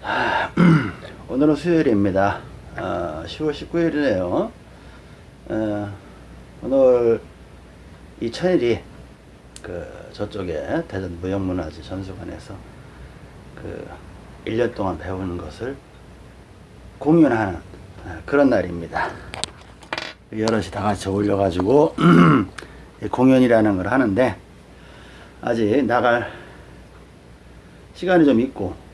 오늘은 수요일입니다. 어, 10월 19일이네요. 어, 오늘 이 천일이 그 저쪽에 대전 무형문화재 전수관에서 그 1년 동안 배우는 것을 공연하는 어, 그런 날입니다. 여럿이 다 같이 어울려가지고 공연이라는 걸 하는데 아직 나갈 시간이 좀 있고 어,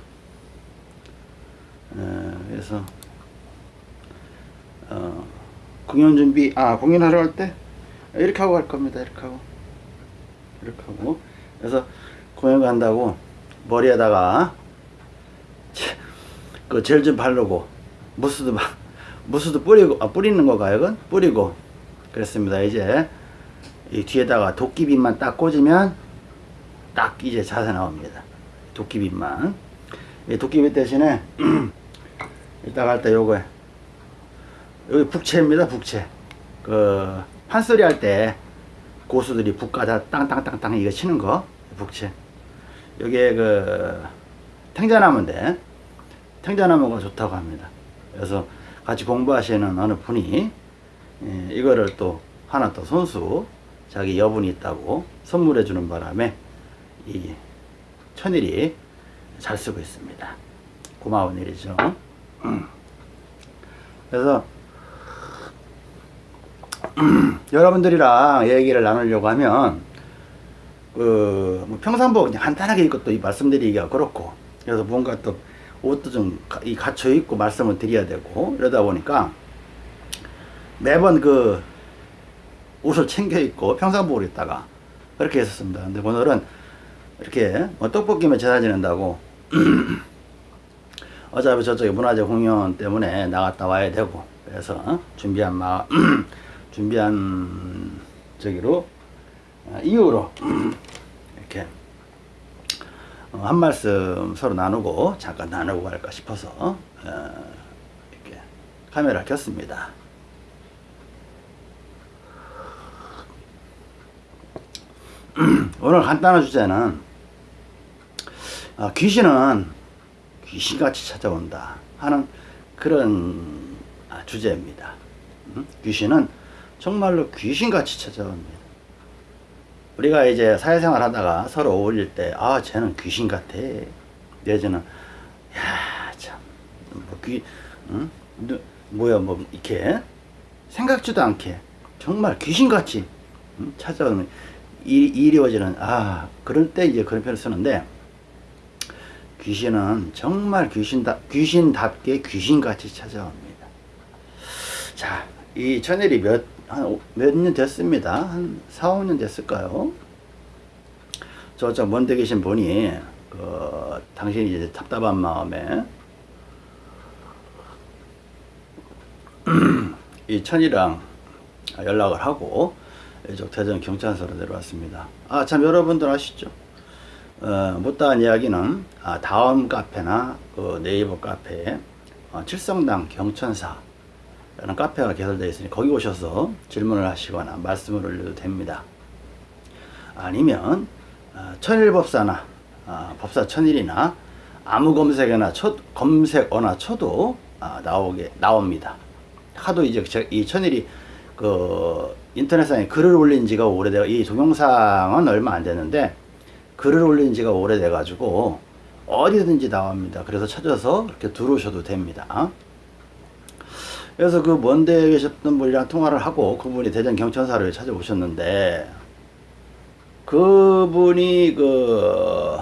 그래서 어, 공연 준비 아 공연하러 갈 때 이렇게 하고 갈 겁니다. 이렇게 하고. 이렇게 하고. 그래서 공연 간다고 머리에다가 그 젤 좀 바르고 무스도 막 무스도 뿌리고 아 뿌리는 거가 이건? 뿌리고 그랬습니다. 이제 이 뒤에다가 도끼빗만 딱 꽂으면 딱 이제 자세 나옵니다. 도끼빗만. 이 도끼빗 대신에 이따 갈 때 요거 여기 북채입니다 북채. 그 판소리 할 때 고수들이 북가다 땅땅땅땅 이거 치는 거 북채. 여기에 그 탱자나무인데 탱자나무가 좋다고 합니다. 그래서 같이 공부하시는 어느 분이 예, 이거를 또 하나 또 손수 자기 여분이 있다고 선물해 주는 바람에 이 천일이 잘 쓰고 있습니다. 고마운 일이죠. 음. 그래서 여러분들이랑 얘기를 나누려고 하면 그 뭐 평상복 그냥 간단하게 입고 또 말씀드리기가 그렇고 그래서 뭔가 또 옷도 좀 갖춰 입고 말씀을 드려야 되고 이러다 보니까 매번 그 옷을 챙겨 입고 평상복을 입다가 그렇게 했었습니다. 근데 오늘은 이렇게 뭐 떡볶이만 제사 지낸다고 어차피 저쪽에 문화재 공연 때문에 나갔다 와야 되고 그래서 준비한 마 준비한 저기로 어, 이유로 이렇게 어, 한 말씀 서로 나누고 잠깐 나누고 갈까 싶어서 어, 이렇게 카메라를 켰습니다. 오늘 간단한 주제는 귀신은 귀신같이 찾아온다 하는 그런 주제입니다. 귀신은 정말로 귀신같이 찾아옵니다. 우리가 이제 사회생활 하다가 서로 어울릴 때, 아, 쟤는 귀신 같아. 내지는, 야, 참, 뭐, 귀, 응? 뭐야, 뭐, 이렇게, 생각지도 않게, 정말 귀신같이 응? 찾아오는, 이, 이루어지는, 아, 그럴 때 이제 그런 표현을 쓰는데, 귀신은 정말 귀신다, 귀신답게 귀신같이 찾아옵니다. 자, 이 천일이 몇, 한, 몇 년 됐습니다. 한 4, 5년 됐을까요? 저쪽 먼데 계신 분이, 그, 당신이 이제 답답한 마음에, 이 천이랑 연락을 하고, 이쪽 대전 경찰서로 내려왔습니다. 아, 참, 여러분들 아시죠? 어, 못다한 이야기는 아, 다음 카페나 그 네이버 카페에 어, 칠성당 경천사 라는 카페가 개설되어 있으니 거기 오셔서 질문을 하시거나 말씀을 올려도 됩니다. 아니면 어, 천일법사나 어, 법사 천일이나 아무 검색어나 쳐, 검색어나 쳐도 어, 나오게 나옵니다. 하도 이제 이 천일이 그 인터넷상에 글을 올린 지가 오래되어 이 동영상은 얼마 안 됐는데 글을 올린 지가 오래돼 가지고 어디든지 나옵니다. 그래서 찾아서 이렇게 들어오셔도 됩니다. 그래서 그 먼데 계셨던 분이랑 통화를 하고 그분이 대전 경천사를 찾아오셨는데 그분이 그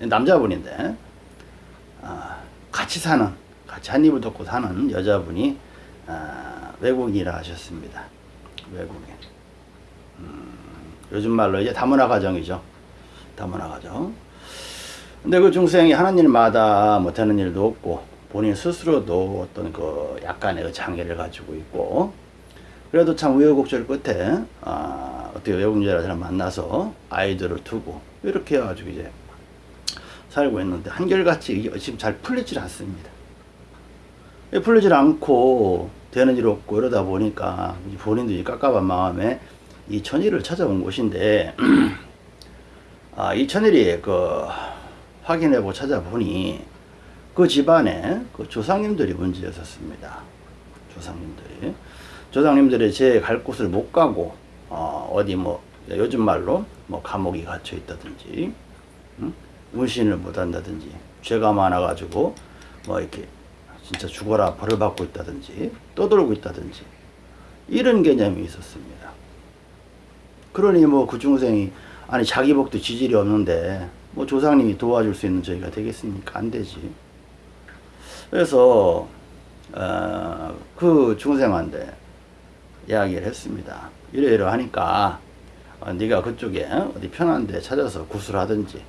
남자분인데 아, 같이 사는 같이 한 입을 덮고 사는 여자분이 아, 외국인이라 하셨습니다. 외국인. 음, 요즘 말로 이제 다문화 가정이죠. 가정. 근데 그 중생이 하는 일마다 못하는 일도 없고 본인 스스로도 어떤 그 약간의 그 장애를 가지고 있고 그래도 참 우여곡절 끝에 아, 어떻게 외국인이라 사람 만나서 아이들을 두고 이렇게 해가지고 이제 살고 있는데 한결같이 지금 잘 풀리질 않습니다. 풀리질 않고 되는 일 없고 이러다 보니까 본인도 이 깝깝한 마음에 이 천일을 찾아온 곳인데 아, 이 천일이 그 확인해보고 찾아보니 그 집안에 그 조상님들이 문제였었습니다. 조상님들이. 조상님들이 제 갈 곳을 못 가고, 어, 어디 뭐, 요즘 말로 뭐 감옥이 갇혀 있다든지, 응? 문신을 못 한다든지, 죄가 많아 가지고, 뭐 이렇게 진짜 죽어라 벌을 받고 있다든지, 떠돌고 있다든지, 이런 개념이 있었습니다. 그러니 뭐 그 중생이, 아니 자기 복도 지질이 없는데, 뭐 조상님이 도와줄 수 있는 저희가 되겠습니까? 안 되지. 그래서 어, 그 중생한테 이야기를 했습니다. 이러이러 하니까 어, 네가 그쪽에 어디 편한 데 찾아서 구슬하든지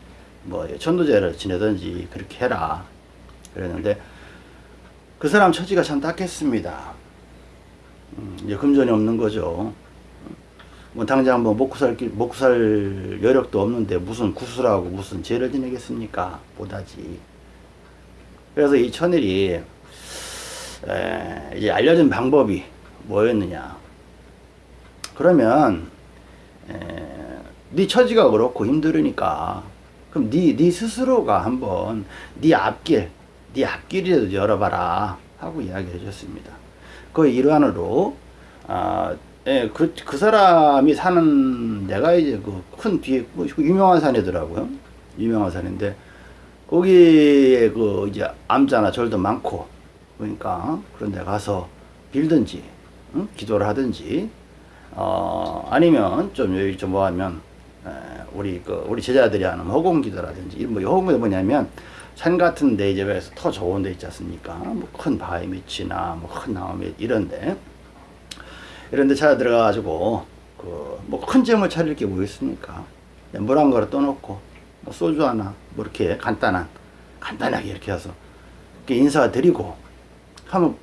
뭐 천도제를 지내든지 그렇게 해라. 그랬는데 그 사람 처지가 참 딱했습니다. 음, 이제 금전이 없는 거죠. 뭐 당장 뭐 먹고 살, 길- 먹고 살 여력도 없는데 무슨 구슬하고 무슨 죄를 지내겠습니까? 못하지. 그래서 이 천일이 에, 이제 알려진 방법이 뭐였느냐? 그러면 에, 네 처지가 그렇고 힘들으니까 그럼 네, 네 스스로가 한번 네 앞길, 네 앞길이라도 열어봐라 하고 이야기를 해줬습니다. 그 일환으로 아, 예, 그, 그 사람이 사는 데가 이제 그 큰 뒤에 그 유명한 산이더라고요. 유명한 산인데 거기에 그 이제 암자나 절도 많고 그러니까 그런 데 가서 빌든지 응? 기도를 하든지 어 아니면 좀 여기 좀 뭐하면 에, 우리 그 우리 제자들이 하는 허공 기도라든지 뭐 허공이 뭐냐면 산 같은 데 이제 왜서 더 좋은 데 있지 않습니까? 뭐 큰 바위 밑이나 뭐 큰 나무 밑 이런 데 이런 데 찾아 들어가 가지고 그 뭐 큰 점을 차릴 게 뭐 있습니까? 물 한 그릇 떠놓고 뭐 소주 하나 뭐 이렇게 간단한 간단하게 이렇게 해서 이렇게 인사드리고 한번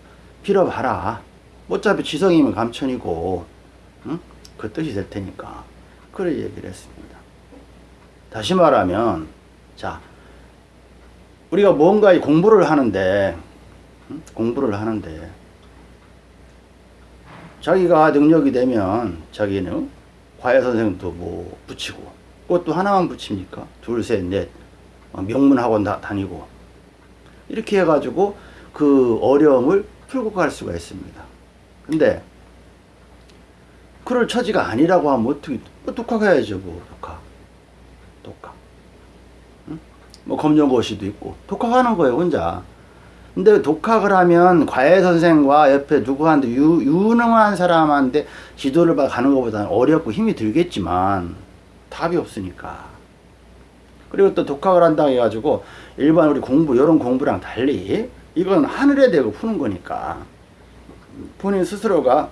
빌어봐라. 어차피 지성이면 감천이고 응? 그 뜻이 될 테니까 그래 얘기를 했습니다. 다시 말하면 자 우리가 뭔가 공부를 하는데 응? 공부를 하는데 자기가 능력이 되면 자기는 과외 선생도 뭐 붙이고 그것도 하나만 붙입니까? 둘, 셋, 넷 어, 명문 학원 다, 다니고 이렇게 해가지고 그 어려움을 풀고 갈 수가 있습니다. 근데 그럴 처지가 아니라고 하면 어떻게 뭐 독학해야죠 뭐 독학 독학 응? 뭐 검정고시도 있고 독학하는 거예요 혼자 근데 독학을 하면 과외 선생과 옆에 누구한테 유, 유능한 사람한테 지도를 가는 것보다는 어렵고 힘이 들겠지만 답이 없으니까. 그리고 또 독학을 한다고 해가지고 일반 우리 공부 이런 공부랑 달리 이건 하늘에 대고 푸는 거니까. 본인 스스로가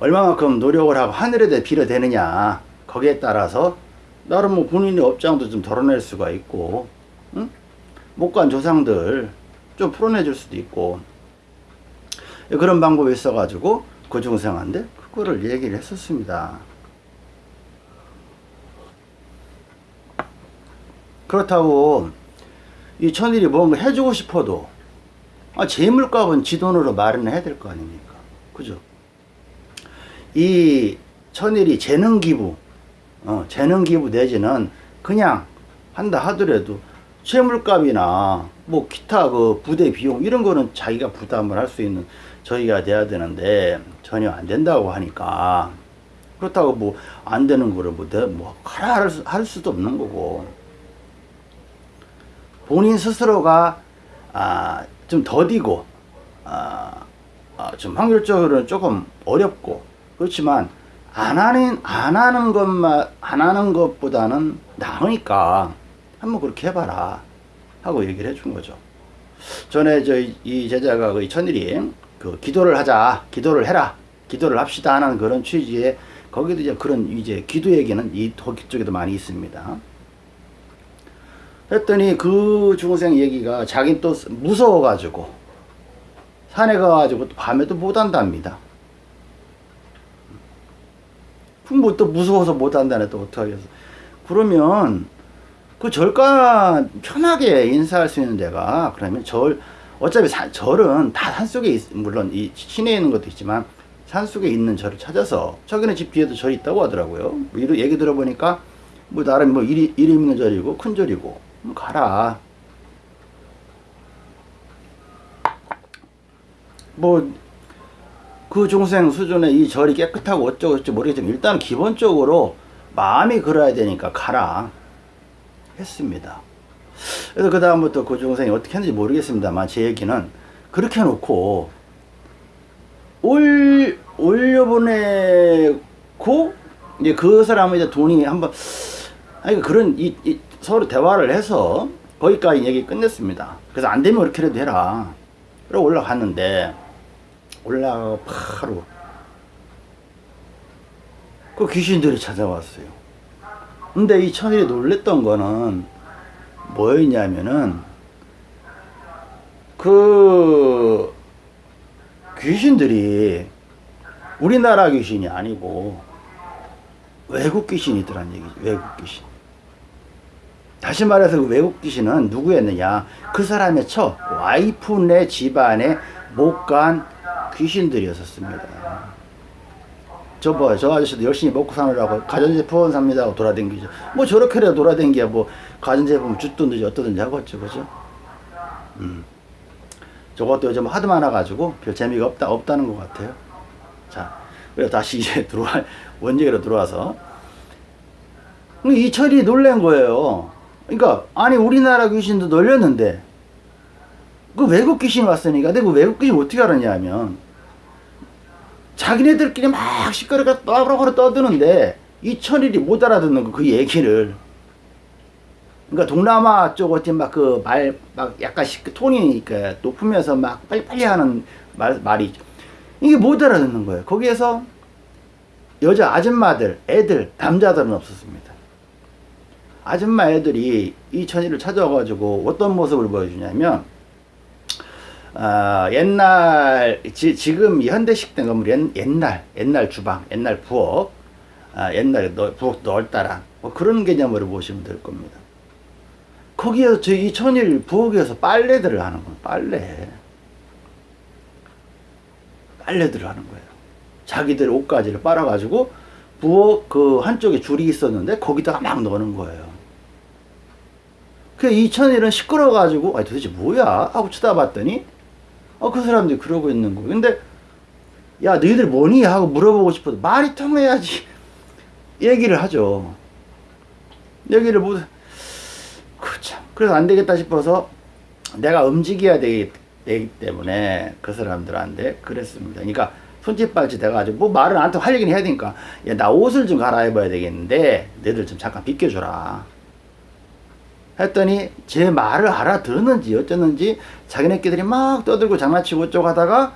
얼마만큼 노력을 하고 하늘에 대해 빌어대느냐 거기에 따라서 나름 뭐 본인의 업장도 좀 덜어낼 수가 있고 간 조상들 좀 풀어내 줄 수도 있고 그런 방법이 있어 가지고 그 중생한테 그거를 얘기를 했었습니다. 그렇다고 이 천일이 뭔가 해주고 싶어도 아, 재물값은 지 돈으로 마련해야 될 거 아닙니까? 그죠? 이 천일이 재능 기부 어, 재능 기부 내지는 그냥 한다 하더라도 채물값이나 뭐 기타 그 부대 비용 이런 거는 자기가 부담을 할 수 있는 저희가 돼야 되는데 전혀 안 된다고 하니까 그렇다고 뭐 안 되는 거를 뭐, 내- 뭐 하라 할, 수, 할 수도 없는 거고. 본인 스스로가 아, 좀 더디고 아, 아, 좀 확률적으로는 조금 어렵고 그렇지만 안 하는 안 하는 것만 안 하는 것보다는 나으니까 한번 그렇게 해봐라 하고 얘기를 해준 거죠. 전에 저 이 제자가 그 천일이 그 기도를 하자 기도를 해라 기도를 합시다 하는 그런 취지에 거기도 이제 그런 이제 기도 얘기는 이 도기 쪽에도 많이 있습니다. 했더니 그 중생 얘기가 자긴 또 무서워가지고 산에 가가지고 또 밤에도 못 한답니다. 그럼 또 무서워서 못 한다네 또 어떡하겠어. 그러면 그 절과 편하게 인사할 수 있는 데가 그러면 절 어차피 사, 절은 다 산속에 있, 물론 이 시내에 있는 것도 있지만 산속에 있는 절을 찾아서 저기는 집 뒤에도 절이 있다고 하더라고요. 뭐 이런 얘기 들어보니까 뭐 나름 뭐 이름 있는 절이고 큰 절이고 뭐 가라. 뭐 그 중생 수준의 이 절이 깨끗하고 어쩌고 저쩌고 모르겠지만 일단 기본적으로 마음이 그래야 되니까 가라. 했습니다. 그래서 그 다음부터 그 중생이 어떻게 했는지 모르겠습니다만 제 얘기는 그렇게 해놓고 올 올려보내고 이제 그 사람은 이제 돈이 한번 아니 그런 이, 이 서로 대화를 해서 거기까지 얘기 끝냈습니다. 그래서 안 되면 그렇게라도 해라. 그러고 올라갔는데 올라가 바로 그 귀신들이 찾아왔어요. 근데 이 천일이 놀랬던 거는 뭐였냐면은 그 귀신들이 우리나라 귀신이 아니고 외국 귀신이더란 얘기죠. 외국 귀신. 다시 말해서 그 외국 귀신은 누구였느냐? 그 사람의 처 와이프네 집안에 못간 귀신들이었었습니다. 저 뭐, 저 아저씨도 열심히 먹고 사느라고 가전제품 삽니다 하고 돌아댕기죠. 뭐 저렇게라도 돌아댕기야 뭐 가전제품 줬든지 어떠든지 하겠죠. 그죠? 음. 저것도 요즘 하도 많아가지고 별 재미가 없다, 없다는 것 같아요. 자, 그래서 다시 이제 들어와, 원제기로 들어와서. 이철이 놀란 거예요. 그러니까, 아니, 우리나라 귀신도 놀렸는데, 그 외국 귀신 왔으니까, 내가 그 외국 귀신 어떻게 알았냐 하면, 자기네들끼리 막 시끄럽게 떠버럭 떠드는데, 이 천일이 못 알아듣는 거, 그 얘기를. 그러니까 동남아 쪽 어찌 막그 말 막 약간 시, 톤이 그 높으면서 막 빨리빨리 하는 말, 말이 이게 못 알아듣는 거예요. 거기에서 여자 아줌마들, 애들, 남자들은 없었습니다. 아줌마 애들이 이 천이를 찾아와가지고 어떤 모습을 보여주냐면 아, 옛날 지, 지금 현대식 된 건물 옛, 옛날 옛날 주방, 옛날 부엌, 아, 옛날에 너, 부엌 넓다란 뭐 그런 개념으로 보시면 될 겁니다. 거기에서 저이 천일 부엌에서 빨래들을 하는 거예요. 빨래. 빨래들을 하는 거예요. 자기들 옷가지를 빨아 가지고 부엌 그 한쪽에 줄이 있었는데 거기다가 막 넣는 거예요. 그 이천일은 시끄러워 가지고 아 도대체 뭐야 하고 쳐다봤더니 어 그 사람들이 그러고 있는 거예요. 근데 야 너희들 뭐니 하고 물어보고 싶어도 말이 통해야지 얘기를 하죠. 얘기를 못 그 참 그래서 안 되겠다 싶어서 내가 움직여야 되기, 되기 때문에 그 사람들한테 그랬습니다. 그러니까 손짓발짓 해가지고 뭐 말을 나한테 할 얘기는 해야 되니까 야, 나 옷을 좀 갈아입어야 되겠는데 너희들 좀 잠깐 비켜줘라. 했더니 제 말을 알아들었는지 어쩌는지 자기네끼리 막 떠들고 장난치고 어쩌고 하다가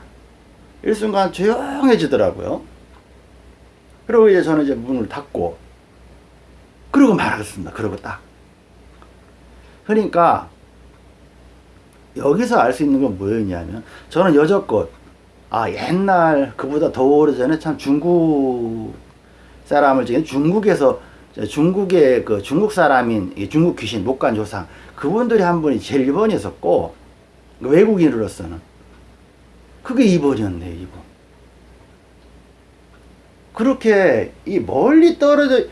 일순간 조용해지더라고요. 그리고 이제 저는 이제 문을 닫고 그러고 말하겠습니다. 그러고 딱. 그러니까 여기서 알 수 있는 건 뭐였냐면 저는 여적껏 아 옛날 그보다 더 오래전에 참 중국 사람을 중국에서 중국의 그 중국 사람인 중국 귀신 목간 조상 그분들이 한 분이 제일 1번이었었고 외국인으로서는 그게 2번이었네 2번 그렇게 이 멀리 떨어져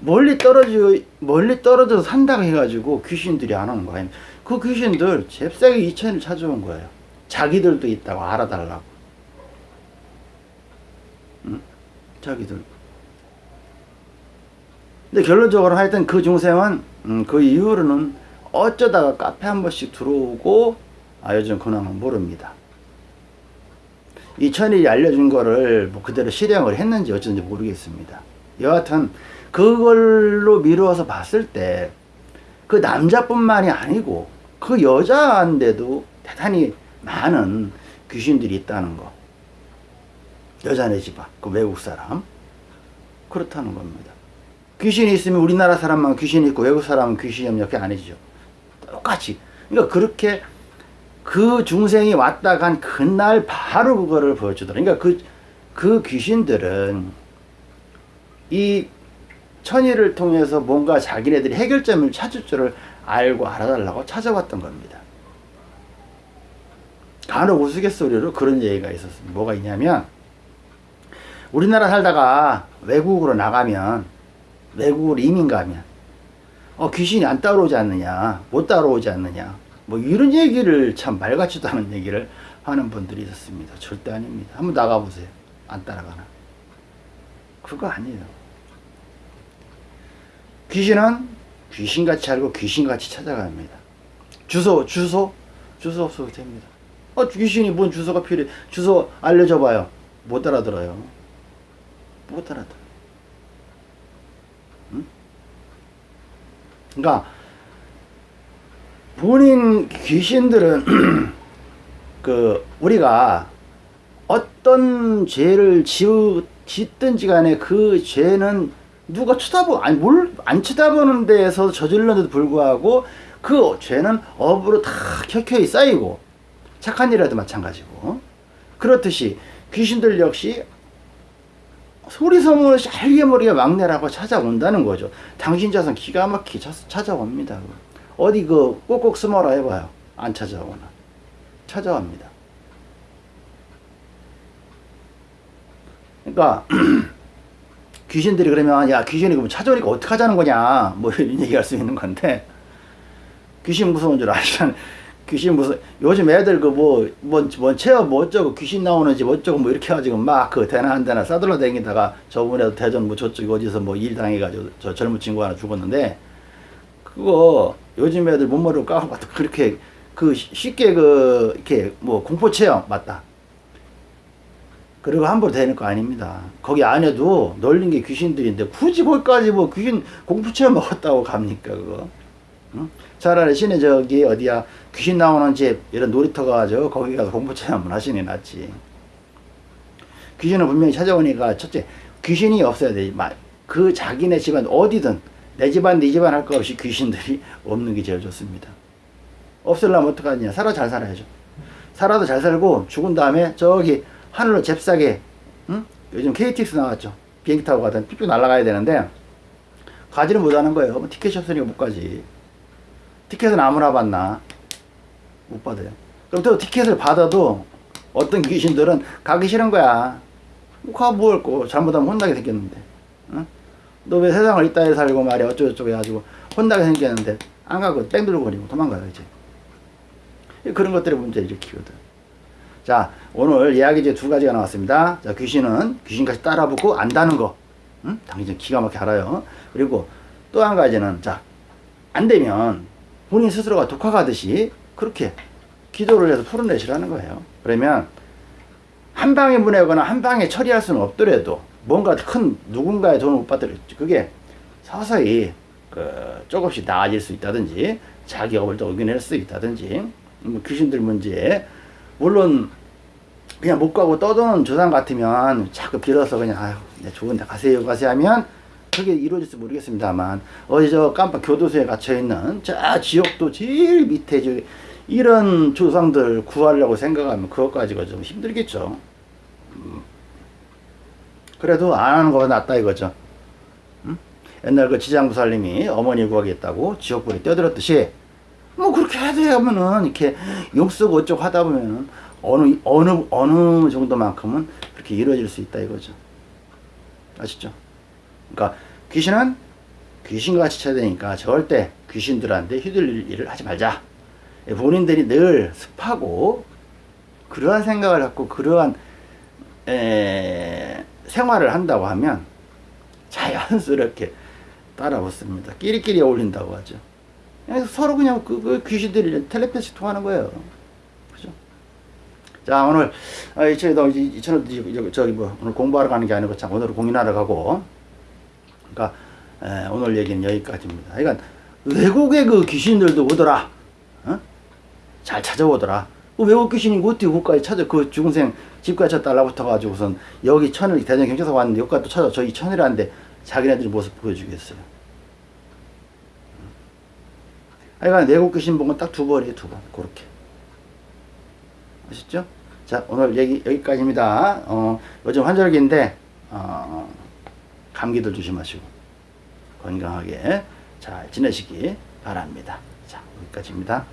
멀리 떨어져 멀리 떨어져서 산다고 해가지고 귀신들이 안 오는 거예요. 그 귀신들 잽싸게 이천을 찾아온 거예요. 자기들도 있다고 알아달라고. 응? 자기들. 근데 결론적으로 하여튼 그 중생은 음, 그 이후로는 어쩌다가 카페 한 번씩 들어오고 아 요즘 근황은 모릅니다. 이천이 알려준 거를 뭐 그대로 실행을 했는지 어쩐지 모르겠습니다. 여하튼 그걸로 미루어서 봤을 때 그 남자뿐만이 아니고 그 여자인데도 대단히 많은 귀신들이 있다는 거. 여자네 집안, 그 외국 사람. 그렇다는 겁니다. 귀신이 있으면 우리나라 사람만 귀신이 있고 외국 사람은 귀신이 없냐? 그게 아니죠. 똑같이. 그러니까 그렇게 그 중생이 왔다 간 그날 바로 그거를 보여주더라. 그러니까 그, 그 귀신들은 이 천의를 통해서 뭔가 자기네들이 해결점을 찾을 줄을 알고 알아달라고 찾아왔던 겁니다. 간혹 우스갯소리로 그런 얘기가 있었습니다. 뭐가 있냐면 우리나라 살다가 외국으로 나가면 외국으로 이민 가면 어 귀신이 안 따라오지 않느냐 못 따라오지 않느냐 뭐 이런 얘기를 참 말같지도 않은 얘기를 하는 분들이 있었습니다. 절대 아닙니다. 한번 나가보세요. 안 따라가나. 그거 아니에요. 귀신은 귀신같이 알고 귀신같이 찾아갑니다. 주소, 주소, 주소 없어도 됩니다. 어, 귀신이 뭔 주소가 필요해. 주소 알려줘 봐요. 못 알아들어요. 못 알아들어. 그러니까 본인 귀신들은 그 우리가 어떤 죄를 지으, 짓든지 간에 그 죄는 누가 쳐다보 아니 뭘 안 쳐다보는 데에서 저질렀는데도 불구하고 그 죄는 업으로 다 켜켜이 쌓이고 착한 일이라도 마찬가지고. 그렇듯이 귀신들 역시 소리 소문을 모르게 막내라고 찾아온다는 거죠. 당신 자손 기가 막히게 차- 찾아옵니다. 어디 그 꼭꼭 숨어라 해봐요. 안 찾아오나. 찾아옵니다. 그러니까 귀신들이 그러면 야 귀신이 그럼 찾아오니까 어떻게 하자는 거냐 뭐 이런 얘기할 수 있는 건데 귀신 무서운 줄 아시잖아요. 귀신 무서 요즘 애들 그뭐뭐 체험 뭐 어쩌고 귀신 나오는지 뭐 어쩌고 뭐 이렇게 해가지고 막 그 대나 한 대나 싸돌려 다니다가 저번에도 대전 뭐 저쪽 어디서 뭐 일 당해가지고 저 젊은 친구 하나 죽었는데 그거 요즘 애들 못 모르고 까고 그렇게 그 쉽게 그 이렇게 뭐 공포 체험 맞다. 그리고 함부로 되는 거 아닙니다. 거기 안에도 널린 게 귀신들인데 굳이 거기까지 뭐 귀신 공포 체험 먹었다고 갑니까 그거? 응? 차라리 시내 저기 어디야 귀신 나오는 집 이런 놀이터 가서 거기 가서 공포 체험을 하시니 낫지. 귀신은 분명히 찾아오니까 첫째 귀신이 없어야 돼. 마- 그 자기네 집안 어디든 내 집안 네 집안 할 거 없이 귀신들이 없는 게 제일 좋습니다. 없으려면 어떡하냐. 살아 잘 살아야죠. 살아도 잘 살고 죽은 다음에 저기 하늘로 잽싸게 응? 요즘 KTX 나왔죠. 비행기 타고 가든 삐삐 날아가야 되는데 가지를 못하는 거예요. 뭐 티켓이 없으니까 못 가지. 티켓은 아무나 받나? 못 받아요. 그럼 또 티켓을 받아도 어떤 귀신들은 가기 싫은 거야. 거 잘못하면 혼나게 생겼는데. 응? 너왜 세상을 이따위 살고 말이야 어쩌고저쩌고 해가지고 혼나게 생겼는데 안 가고 뺑 들고 거리고 도망가요 이제. 그런 것들이 문제를 일으키거든. 자, 오늘 이야기 이제 두 가지가 나왔습니다. 자, 귀신은 귀신같이 따라붙고 안다는 거. 응? 당신 기가 막히게 알아요. 그리고 또 한 가지는, 자, 안 되면 본인 스스로가 독학하듯이 그렇게 기도를 해서 풀어내시라는 거예요. 그러면 한 방에 보내거나 한 방에 처리할 수는 없더라도 뭔가 큰 누군가의 돈을 못 받더라도 그게 서서히 그 조금씩 나아질 수 있다든지 자기 업을 또 이겨낼 수 있다든지 뭐 귀신들 문제 물론 그냥 못 가고 떠도는 조상 같으면 자꾸 빌어서 그냥 아유 네, 좋은 데 가세요 가세요 하면 그게 이루어질지 모르겠습니다만 어디 저 깜빡 교도소에 갇혀 있는 저 지옥도 제일 밑에 저 이런 조상들 구하려고 생각하면 그것 가지고 좀 힘들겠죠. 음. 그래도 안 하는 거가 낫다 이거죠. 음? 옛날 그 지장부살님이 어머니 구하겠다고 지옥불에 뛰어들었듯이 뭐 그렇게 해야 되면은 이렇게 욕 쓰고 어쩌고 하다 보면은 어느 어느 어느 정도만큼은 그렇게 이루어질 수 있다 이거죠. 아시죠? 그러니까 귀신은 귀신같이 쳐야 되니까 절대 귀신들한테 휘둘릴 일을 하지 말자. 예, 본인들이 늘 습하고 그러한 생각을 갖고 그러한 에, 생활을 한다고 하면 자연스럽게 따라 붙습니다. 끼리끼리 어울린다고 하죠. 서로 그냥 그, 그 귀신들이 텔레파시 통하는 거예요. 그죠? 자, 오늘, 아, 이천에도, 이천에도, 저기 뭐, 오늘 공부하러 가는 게 아니고 참, 오늘 공연하러 가고. 그러니까, 에, 오늘 얘기는 여기까지입니다. 그러니까, 외국의 그 귀신들도 오더라. 어? 잘 찾아오더라. 그 외국 귀신이 어떻게 국가에 찾아, 그 중생 집까지 쳐 달라붙어가지고선 여기 천을, 대전 경찰서 왔는데 여기까지 또 찾아, 저이 천이라는데 자기네들 모습 보여주겠어요. 하여간 내국 귀신 본 건 딱 두 번이에요, 두 번. 그렇게. 아셨죠? 자, 오늘 얘기 여기까지입니다. 어, 요즘 환절기인데, 어, 감기들 조심하시고 건강하게 잘 지내시기 바랍니다. 자, 여기까지입니다.